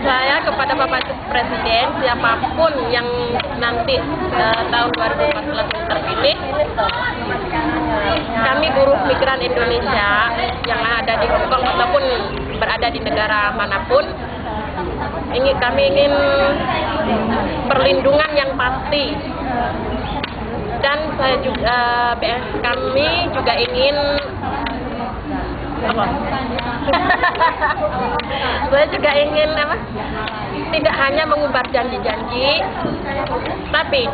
saya kepada Bapak Presiden siapa pun yang nanti uh, tahun 2014 terpilih kami buruh migran Indonesia yang ada di Hongkong ataupun berada di negara mana pun ingin kami ingin perlindungan yang pasti dan saya juga BS kami juga ingin? saya juga ingin apa? Tidak hanya mengubar janji-janji, tapi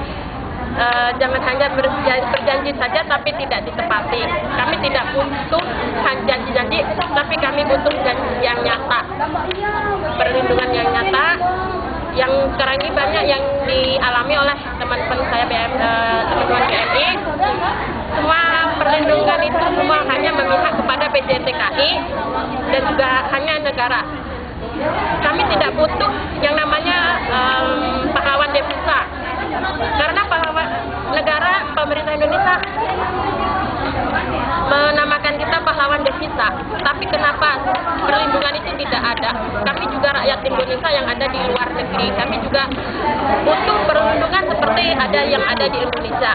uh, jangan hanya berjanji saja tapi tidak ditepati. Kami tidak butuh janji-janji, tapi kami butuh janji yang nyata, perlindungan yang nyata. Yang sekarang ini banyak yang dialami oleh teman-teman saya BM, uh, teman-teman BMI. Semua perlindungan itu semua hanya memihak PJTKI dan juga hanya negara. Kami tidak butuh yang namanya um, pahlawan devisa karena pahlawan negara pemerintah Indonesia menamakan kita pahlawan devisa. Tapi kenapa perlindungan itu tidak ada? Kami juga rakyat Indonesia yang ada di luar negeri. Kami juga butuh perlindungan seperti ada yang ada di Indonesia.